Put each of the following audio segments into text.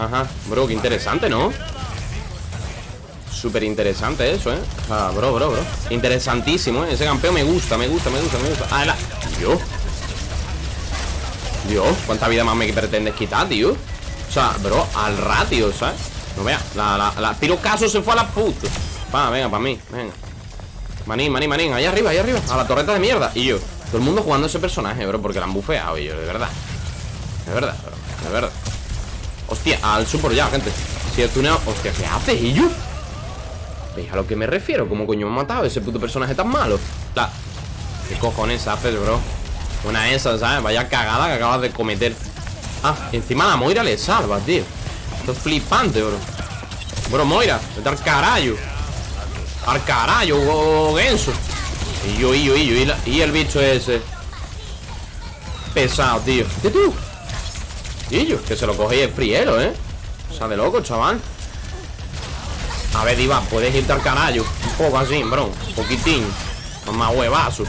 Ajá, bro, qué interesante, ¿no? Súper interesante eso, ¿eh? O sea, bro, bro, bro Interesantísimo, ¿eh? Ese campeón me gusta, me gusta, me gusta, me gusta Ah, la... Dios Dios, ¿cuánta vida más me pretendes quitar, tío? O sea, bro, al ratio, ¿sabes? No vea, la, la, la Pirocaso se fue a la puta Va, venga, para mí, venga Manín, manín, manín, ahí arriba, ahí arriba A la torreta de mierda Y yo, todo el mundo jugando ese personaje, bro Porque la han bufeado, y yo, de verdad De verdad, bro, de verdad Hostia, al super ya, gente Si el tuneo, hostia, ¿qué haces, y yo? ¿Veis a lo que me refiero? ¿Cómo coño me ha matado ese puto personaje tan malo? La... ¿Qué cojones haces, bro? Una esa, ¿sabes? Vaya cagada que acabas de cometer Ah, encima la Moira le salva, tío Esto es flipante, bro Bro, Moira, vete al carajo Al carajo, Genso Y yo, y yo, y yo Y, el bicho ese Pesado, tío ¿Qué tú? Yo, que se lo coge el friero, ¿eh? O sea, de loco, chaval. A ver, Diva, puedes irte al carajo Un poco así, bro, un poquitín. Más huevazos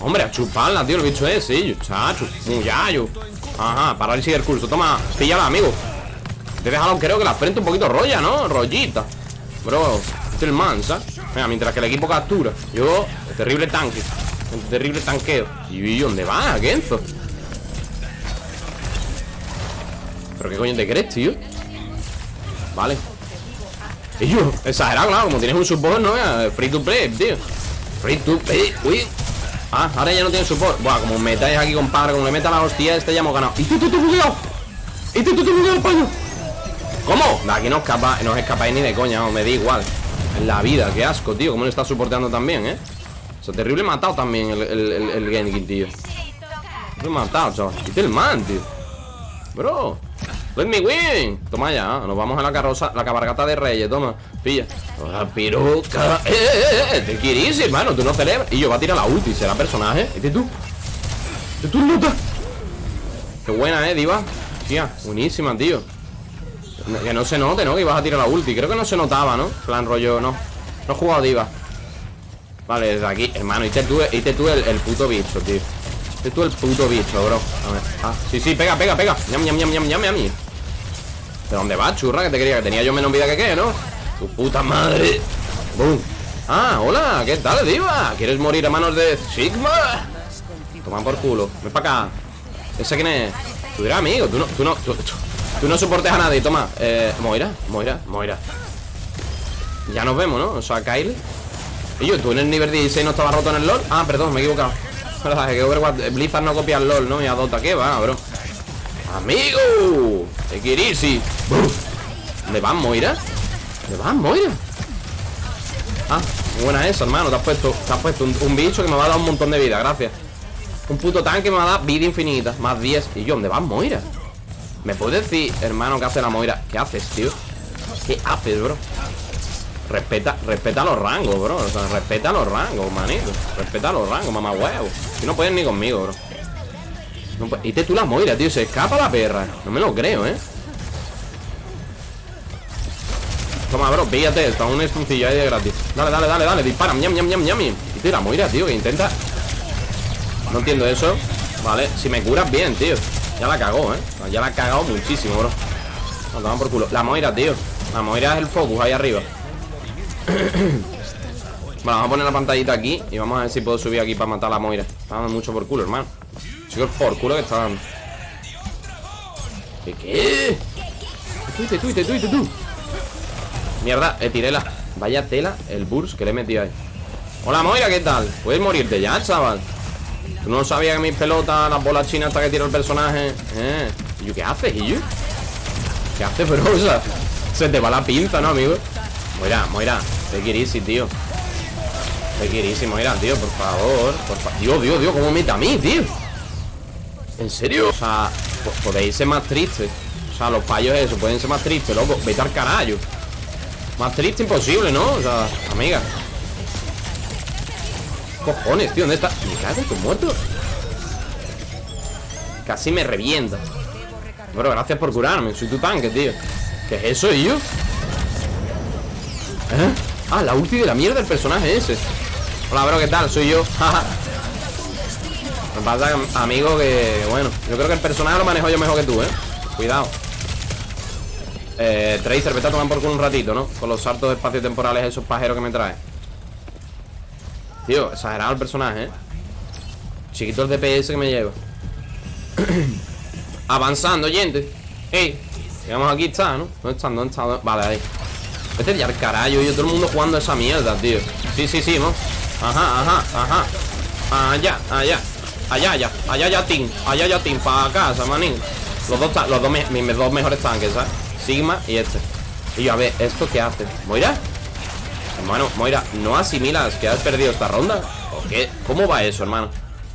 Hombre, a chuparla, tío, el bicho ese, chacho, yayo. Ajá, parálisis del curso, toma, píllala, amigo. Te he dejado, creo que la frente un poquito rolla, ¿no? Rollita. Bro, es el mansa. Mira, mientras que el equipo captura. Yo, terrible tanque Terrible tanqueo ¿Y dónde va, Genzo? ¿Pero qué coño te crees, tío? Vale Y yo, exagerado, claro Como tienes un support, ¿no? Free to play, tío Free to play, uy Ah, ahora ya no tiene support Buah, como me metáis aquí, compadre Como le meta la hostia, este ya hemos ganado ¡Y tú, tú, tú, cuidado! ¡Y tú, tú, tú, paño! ¿Cómo? Aquí no, escapa, no escapáis ni de coña, no, me da igual En la vida, qué asco, tío Cómo le está soportando también, ¿eh? O terrible matado también el, el, el, el tío. Lo he matado, chaval. Qué el man, tío. Bro Let me win. Toma ya, nos vamos a la carroza La cabargata de reyes, toma. Pilla. La piroca. Eh, eh, eh Te quieres, hermano Tú no celebras. Y yo va a tirar la ulti Será personaje. ¿Este tú? ¿Este tú nota? Qué buena, eh, diva. Tía, buenísima, tío. Que no se note, ¿no? Que ibas a tirar la ulti. Creo que no se notaba, ¿no? Plan rollo, no. No he jugado diva Vale, desde aquí Hermano, y tú, tú el, puto bicho, tío Este tú el puto bicho, bro A ver Ah, sí, sí, pega, pega, pega Ñam, ñam, ñam, ñam, ñam, ñam ¿De dónde vas, churra? Que te quería que tenía yo menos vida que qué, ¿no? Tu puta madre ¡Bum! Ah, hola, ¿qué tal, diva? ¿Quieres morir a manos de Sigma? Toma por culo Ven para acá ¿Ese quién es? Tú eres amigo Tú no, tú no, tú, no soportes a nadie Toma Eh, Moira, Moira, Moira Ya nos vemos, ¿no? O sea, Kyle Y yo, tú en el nivel 16 no estaba roto en el LOL Ah, perdón, me he equivocado Blizzard no copia el LOL, ¿no? Y adota, ¿qué va, bro? ¡Amigo! Ekirisi ¿Dónde vas, Moira? ¿Dónde vas, Moira? Ah, buena eso, hermano Te has puesto, te has puesto un, bicho que me va a dar un montón de vida, gracias Un puto tanque me va a dar vida infinita Más 10 Y yo, ¿dónde vas, Moira? ¿Me puedes decir, hermano, qué hace la Moira? ¿Qué haces, tío? ¿Qué haces, bro? Respeta, respeta los rangos, bro. O sea, respeta los rangos, manito. Respeta los rangos, mamá huevo. Si no puedes ni conmigo, bro. Y te tú la Moira, tío, se escapa la perra. No me lo creo, ¿eh? Toma, bro, píllate Está un estuncillo ahí de gratis. Dale, dale, dale, dale, dispara, ñam, ñam, ñam, ñam. Y te la Moira, tío, que intenta. No entiendo eso. Vale, si me curas bien, tío. Ya la cagó, ¿eh? Ya la ha cagado muchísimo, bro. Damos por culo. La Moira, tío. La Moira es el focus ahí arriba Bueno, vamos a poner la pantallita aquí Y vamos a ver si puedo subir aquí para matar a la Moira Está dando mucho por culo, hermano Chicos, por culo que está dando ¿Qué qué? Tuite, tuite, tuite, tú Mierda, eh, tiré la Vaya tela, el burst que le he metido ahí Hola Moira, ¿qué tal? Puedes morirte ya, chaval Tú no sabías que mis pelotas, las bolas chinas hasta que tiro el personaje Eh, ¿y yo qué haces, y yo? ¿Qué haces, bro? O sea, se te va la pinza, ¿no, amigo? Moira, Moira, te quieres, tío Te quieres, Moira, tío, por favor por fa Dios, Dios, Dios, ¿cómo mete a mí, tío? ¿En serio? O sea, podéis ser más tristes O sea, los payos eso, pueden ser más tristes, loco Vete al carajo Más triste imposible, ¿no? O sea, amiga Cojones, tío, ¿dónde está? Me cago en muerto Casi me revienta Bueno, gracias por curarme Soy tu tanque, tío ¿Qué es eso, yo? ¿Eh? Ah, la ulti de la mierda del personaje ese Hola, bro, ¿qué tal? Soy yo pasa, amigo, que... Bueno, yo creo que el personaje lo manejo yo mejor que tú, ¿eh? Cuidado eh, Tracer, vete a tomar por culo un ratito, ¿no? Con los saltos espacio-temporales esos pajeros que me trae Tío, exagerado el personaje, ¿eh? Chiquito el DPS que me lleva Avanzando, gente Ey, llegamos aquí, está, ¿no? ¿Dónde está? ¿Dónde está? Vale, ahí Vete ya al carajo, y todo el mundo jugando esa mierda, tío Sí, sí, sí, ¿no? Ajá, ajá, ajá Allá, allá Allá, allá, allá, allá, team Allá, allá, team, para casa, manín Los dos, los dos, mis dos mejores tanques, ¿sabes? Sigma y este Y yo, a ver, ¿esto qué hace? ¿Moira? Hermano, Moira, ¿no asimilas que has perdido esta ronda? ¿O qué? ¿Cómo va eso, hermano?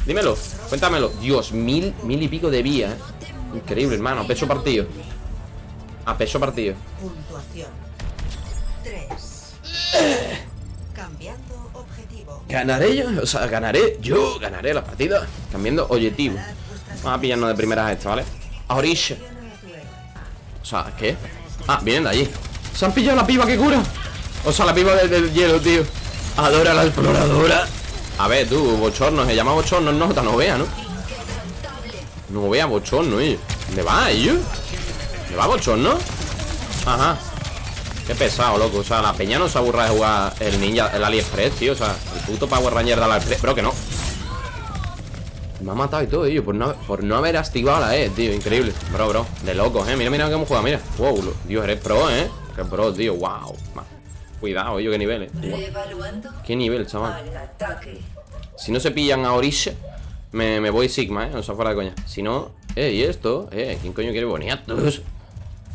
Dímelo, cuéntamelo Dios, mil, mil y pico de vía, ¿eh? Increíble, hermano, a peso partido A peso partido Puntuación 3 Cambiando objetivo Ganaré yo, o sea, ganaré Yo ganaré la partida Cambiando objetivo Vamos a pillarnos de primeras esta, ¿vale? A O sea, ¿qué? Ah, vienen de allí ¿Se han pillado la piba que cura? O sea, la piba del, hielo, tío Adora la exploradora A ver, tú, bochorno Se llama bochorno nota, no vea, ¿no? No vea bochorno, ¿eh? ¿Dónde va, ellos? ¿Dónde va bochorno? Ajá Qué pesado, loco. O sea, la peña no se aburra de jugar el ninja, el AliExpress, tío. O sea, el puto Power Ranger de AliExpress. Pero que no. Me ha matado y todo, tío. Por no, por no haber activado la E, tío. Increíble. Bro, bro. De locos, eh. Mira, mira cómo juega, mira. Wow, Dios, eres pro, eh. Qué pro, tío. Wow. Cuidado, yo qué nivel, eh. Qué nivel, chaval. Si no se pillan a orilla me, me voy Sigma, eh. O sea, fuera de coña. Si no Eh, ¿y esto? Eh, ¿quién coño quiere boniatos?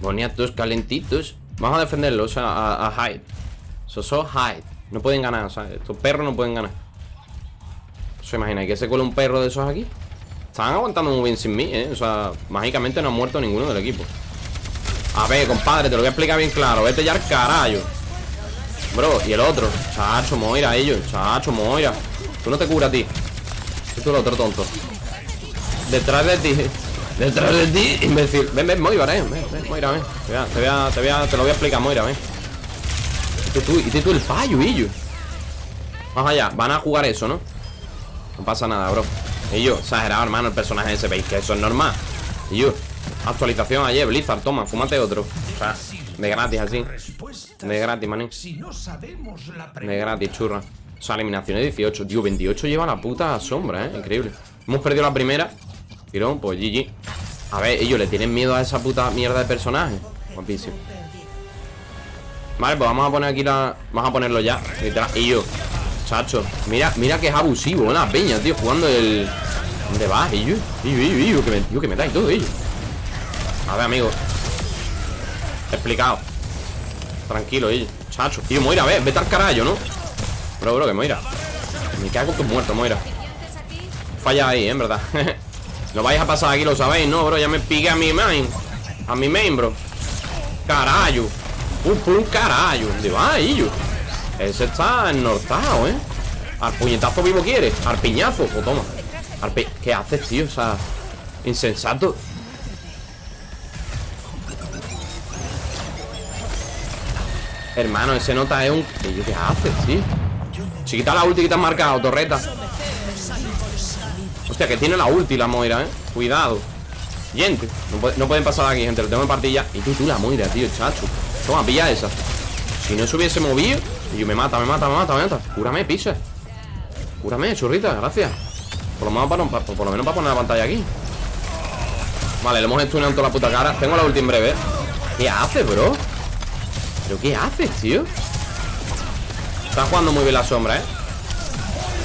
Boniatos calentitos Vamos a defenderlo, o sea, a, a Hyde Soso Hyde No pueden ganar, o sea, estos perros no pueden ganar. ¿Se imagina que se cuela un perro de esos aquí? Están aguantando muy bien sin mí, ¿eh? O sea, mágicamente no ha muerto ninguno del equipo. A ver, compadre, te lo voy a explicar bien claro. Vete ya al carajo. Bro, y el otro. Chacho, Moira, ellos Chacho, Moira. Tú no te curas ti. Tú el otro tonto. Detrás de ti Detrás de ti, imbécil. Ven, ven, Moira, ven, ven, Moira, ven. Te, voy a, te, te, lo voy a explicar, Moira, ven. Y tú, y tú el fallo, ellos Vamos allá, van a jugar eso, ¿no? No pasa nada, bro. Y yo, exagerado, hermano, el personaje ese ¿Veis que eso es normal? Y yo, actualización ayer, Blizzard, toma, fúmate otro. O sea, de gratis así. De gratis, maní De gratis, churra. O sea, eliminación de 18 Tío, 28 lleva la puta sombra, eh Increíble. Hemos perdido la primera Tirón, pues GG A ver, ellos le tienen miedo a esa puta mierda de personaje Guapísimo Vale, pues vamos a poner aquí la... Vamos a ponerlo ya Y yo Chacho, mira, mira que es abusivo La peña, tío, jugando el... ¿Dónde vas? Y yo, que me, yo, que me dais todo, ellos A ver, amigos Explicado. Tranquilo, ellos Chacho, tío, Moira, a ver, vete al carajo, ¿no? Bro, bro, que Moira. Me cago tu muerto, Moira. Falla ahí, ¿eh? en verdad No vais a pasar aquí, lo sabéis, ¿no, bro? Ya me piqué a mi main. A mi main, bro. Carayo. Un un carayo. ¿Dónde va, Ese está ennortado, ¿eh? Al puñetazo vivo quiere. Al piñazo, pues toma. ¿Qué haces, tío? O sea Insensato. Hermano, ese nota es un... ¿Qué haces, tío? Chiquita la ulti que te has marcado, torreta Hostia, que tiene la ulti la Moira, ¿eh? Cuidado. Gente, no, pueden pasar aquí, gente Lo tengo en partida Y tú, tú la Moira, tío, chacho. Toma, pilla esa. Si no se hubiese movido Y yo me mata, me mata, me mata, me mata. Cúrame, pisa Cúrame, churrita, gracias. Por lo menos para, por, lo menos para poner la pantalla aquí. Vale, le hemos estuneado toda la puta cara. Tengo la ulti en breve. ¿Qué hace, bro? ¿Pero qué haces, tío? Está jugando muy bien la sombra, ¿eh?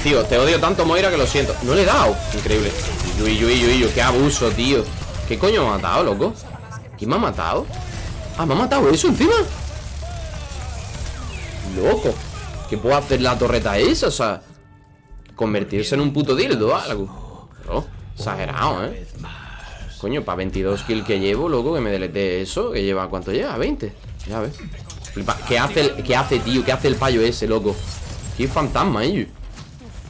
Tío, te odio tanto, Moira, que lo siento No le he dado Increíble Yui, qué abuso, tío ¿Qué coño me ha matado, loco? ¿Quién me ha matado? Ah, me ha matado eso encima Loco ¿Qué puedo hacer la torreta esa? O sea Convertirse en un puto dildo o algo Bro, exagerado, ¿eh? Coño, para 22 kills que llevo, loco Que me delete eso Que lleva, ¿cuánto lleva? 20 Ya ves ¿Qué hace, ¿Qué hace, tío? ¿Qué hace el payo ese, loco? Qué fantasma, ellos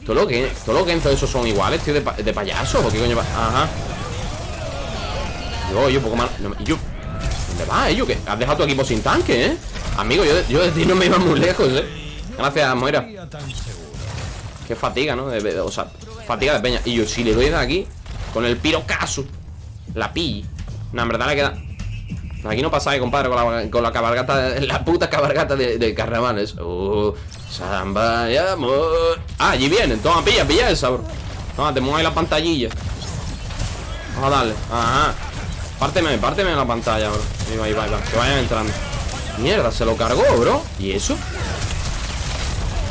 todo lo que, todo lo que de esos son iguales, tío, de, de payaso. ¿O qué coño va? Ajá. Yo, yo, poco más. yo. ¿Dónde vas, eh? Yo, que has dejado tu equipo sin tanque, ¿eh? Amigo, yo, yo de ti no me iba muy lejos, ¿eh? Gracias, Moira. Qué fatiga, ¿no? o sea, fatiga de peña Y yo si le doy de aquí Con el pirocaso La pilli No, en verdad le queda Aquí no pasa, compadre, con la, con la cabalgata La puta cabalgata de, de carnavales uh, Samba y amor. Ah, allí vienen, toma, pilla, pilla esa, bro Toma, te muevo ahí la pantallilla. Vamos a darle, ajá. Párteme, párteme la pantalla, bro. Ahí va, ahí va, va, que vayan entrando. Mierda, se lo cargó, bro. ¿Y eso?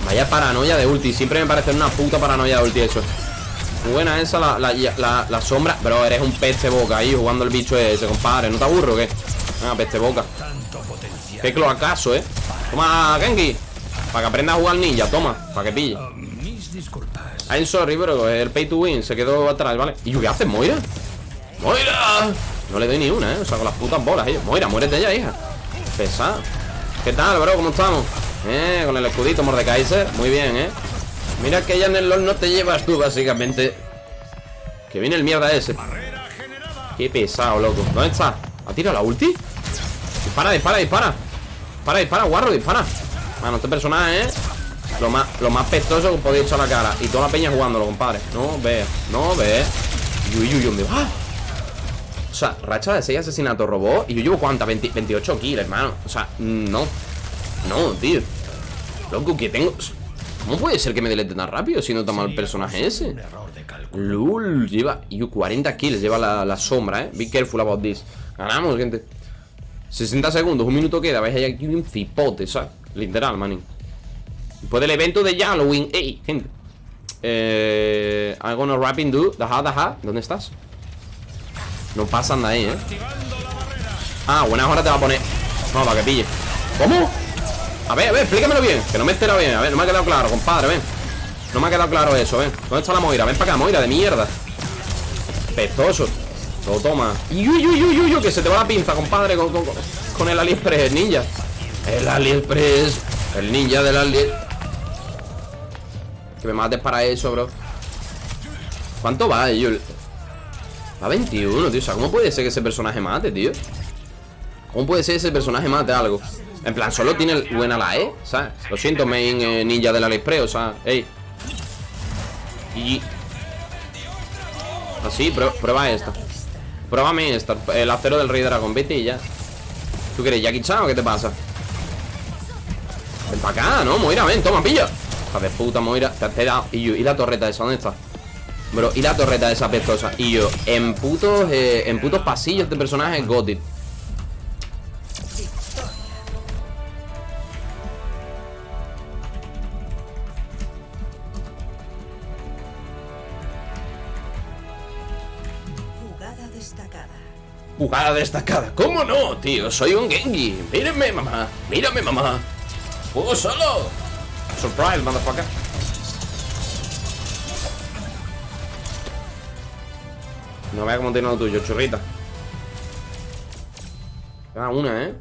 Vaya paranoia de ulti. Siempre me parece una puta paranoia de ulti eso. Buena esa, la, la, la, sombra. Bro, eres un peste boca ahí jugando el bicho ese, compadre. ¿No te aburro o qué? Venga, peste boca. Qué cloacaso, eh. Toma, Genki Para que aprenda a jugar ninja, toma Para que pille I'm sorry, bro El pay to win se quedó atrás, ¿vale? ¿Y yo qué haces, Moira? ¡Moira! No le doy ni una, ¿eh? O sea, con las putas bolas, ellos Moira, muérete ya, hija Pesado ¿Qué tal, bro? ¿Cómo estamos? Eh, con el escudito Mordekaiser Muy bien, ¿eh? Mira que ya en el LoL no te llevas tú, básicamente Que viene el mierda ese Qué pesado, loco ¿Dónde está? ¿Ha tirado la ulti? Dispara, dispara, dispara Dispara, dispara, guarro, dispara Bueno, este personaje, ¿eh? Lo más, lo más pestoso que podéis echar a la cara. Y toda la peña jugándolo, compadre. No ve, no ve. Uy, uy, uy, ¡Ah! O sea, racha de 6 asesinatos robó. Y yo llevo cuánta, 28 kills, hermano. O sea, no. No, tío. Loco, que tengo... ¿Cómo puede ser que me delete tan rápido si no toma el personaje ese? Lul, lleva... Yo 40 kills lleva la, sombra, eh. Be careful about this. Ganamos, gente. 60 segundos, un minuto queda Veis, hay aquí un cipote, ¿sabes? Literal, manín. Después del evento de Halloween Ey, gente. Eh... I'm gonna rapping do Daja, daja. ¿Dónde estás? No pasan de ahí, eh. Ah, buenas horas te va a poner. No, para que pille. ¿Cómo? A ver, a ver, explícamelo bien Que no me he bien. A ver, no me ha quedado claro, compadre, ven. No me ha quedado claro eso, ven. ¿Dónde está la Moira? Ven para acá, Moira, de mierda. Pestoso. Lo toma. Uy, uy, uy, uy, que se te va la pinza, compadre Con, el AliExpress, ninja El AliExpress El ninja del AliExpress Que me mates para eso, bro ¿Cuánto va, yo? Va 21, tío O sea, ¿cómo puede ser que ese personaje mate, tío? ¿Cómo puede ser ese personaje mate algo? En plan, solo tiene buena la E, ¿sabes? Lo siento, main eh, ninja del AliExpress, o sea, ey. Y... Así, prueba esta. Pruébame esta, el acero del Rey Dragón, vete y ya. ¿Tú quieres Jackie Chan o qué te pasa? Para acá, ¿no? Moira, ven, toma, pilla. Hija de puta, Moira, te, te he dado. Y yo, ¿y la torreta esa? ¿Dónde está? Bro, y la torreta esa pestosa. Y yo, en putos, eh, en putos pasillos de personaje Gotit. Jugada destacada. ¿Cómo no, tío? Soy un Gengi. Mírenme, mamá. Mírame, mamá. ¡Juego solo! Surprise, motherfucker. No vea cómo tiene lo tuyo, churrita. Ah, una, ¿eh?